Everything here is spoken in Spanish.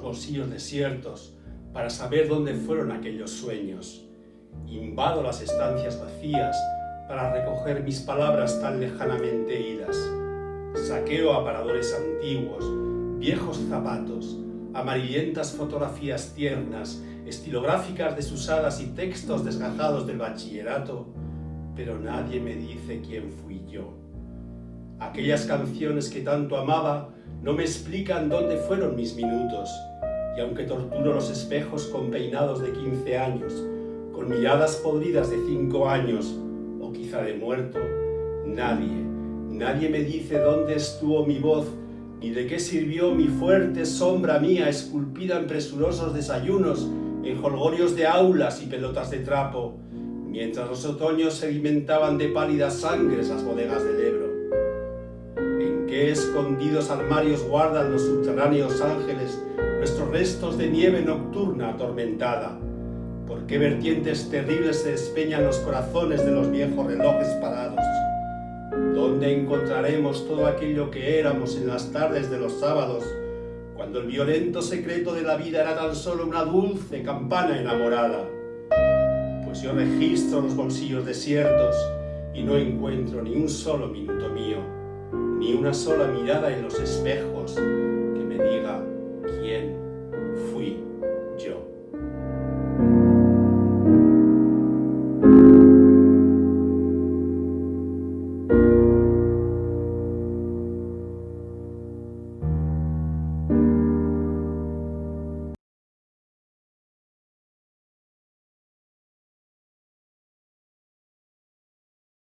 bolsillos desiertos para saber dónde fueron aquellos sueños. Invado las estancias vacías para recoger mis palabras tan lejanamente idas. Saqueo aparadores antiguos, viejos zapatos, amarillentas fotografías tiernas, estilográficas desusadas y textos desgajados del bachillerato, pero nadie me dice quién fui yo. Aquellas canciones que tanto amaba no me explican dónde fueron mis minutos, y aunque torturo los espejos con peinados de 15 años, con miradas podridas de 5 años, o quizá de muerto, nadie, nadie me dice dónde estuvo mi voz, ni de qué sirvió mi fuerte sombra mía esculpida en presurosos desayunos, en holgorios de aulas y pelotas de trapo, mientras los otoños sedimentaban de pálidas sangres las bodegas del Ebro. Qué escondidos armarios guardan los subterráneos ángeles nuestros restos de nieve nocturna atormentada, por qué vertientes terribles se despeñan los corazones de los viejos relojes parados, ¿Dónde encontraremos todo aquello que éramos en las tardes de los sábados, cuando el violento secreto de la vida era tan solo una dulce campana enamorada? Pues yo registro los bolsillos desiertos y no encuentro ni un solo minuto mío, ni una sola mirada en los espejos que me diga